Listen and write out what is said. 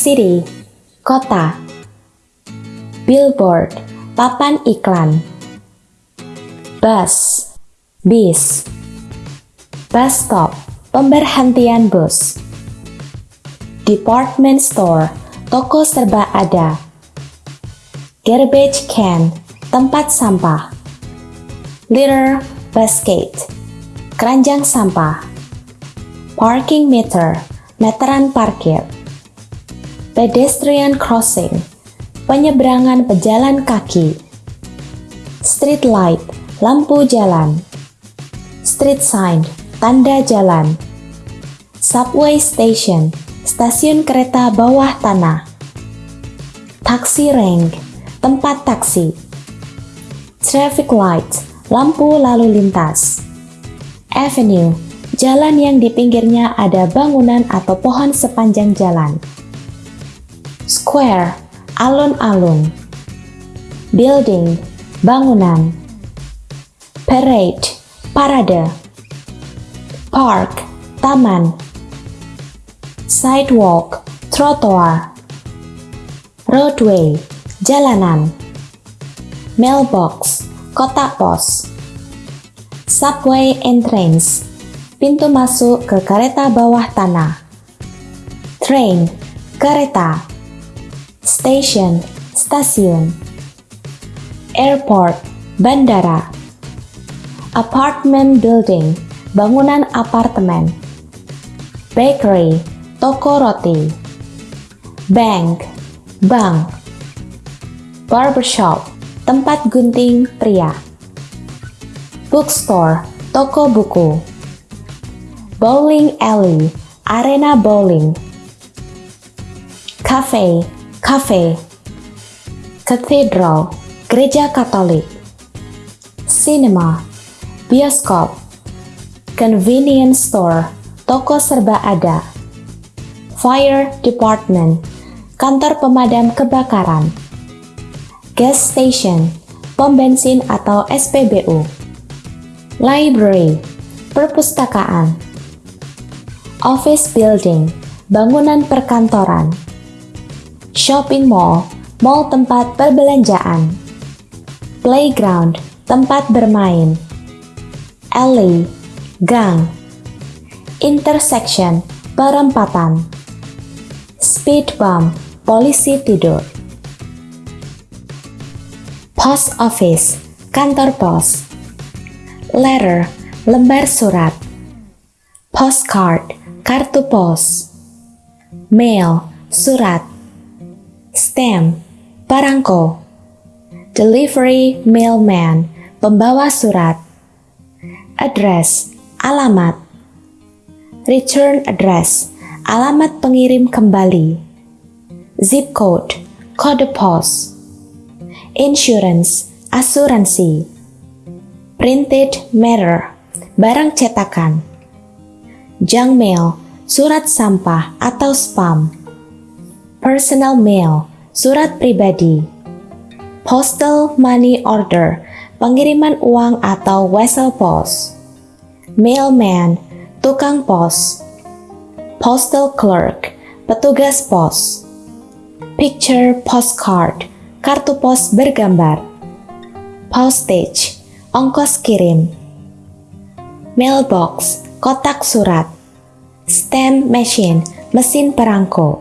City, kota. Billboard, papan iklan. Bus, bis. Bus stop, pemberhentian bus. Department store, toko serba ada. Garbage can, tempat sampah. Litter basket, keranjang sampah. Parking meter, meteran parkir. Pedestrian crossing, penyeberangan pejalan kaki. Street light, lampu jalan. Street sign, tanda jalan. Subway station, stasiun kereta bawah tanah. Taxi rank, tempat taksi. Traffic light, lampu lalu lintas. Avenue, jalan yang di pinggirnya ada bangunan atau pohon sepanjang jalan. Square, alun-alun. Building, bangunan. Parade, parade. Park, taman. Sidewalk, trotoar. Roadway, jalanan. Mailbox, kotak pos. Subway entrance, pintu masuk ke kereta bawah tanah. Train, kereta. Station, stasiun. Airport, bandara. Apartment building, bangunan apartemen. Bakery, toko roti. Bank, bank. Barbershop, tempat gunting pria. Bookstore, toko buku. Bowling alley, arena bowling. Cafe, cafe. Cathedral, gereja katolik. Cinema, bioskop. Convenience store, toko serba ada. Fire department, kantor pemadam kebakaran gas station, pom bensin atau SPBU, library, perpustakaan, office building, bangunan perkantoran, shopping mall, mall tempat perbelanjaan, playground, tempat bermain, alley, gang, intersection, perempatan, speed bump, polisi tidur. Post office, kantor pos. Letter, lembar surat. Postcard, kartu pos. Mail, surat. Stamp, perangko. Delivery mailman, pembawa surat. Address, alamat. Return address, alamat pengirim kembali. Zip code, kode pos insurance, asuransi. Printed matter, barang cetakan. Junk mail, surat sampah atau spam. Personal mail, surat pribadi. Postal money order, pengiriman uang atau wesel pos. Mailman, tukang pos. Postal clerk, petugas pos. Picture postcard, kartu pos bergambar, postage, ongkos kirim, mailbox, kotak surat, stamp machine, mesin perangko,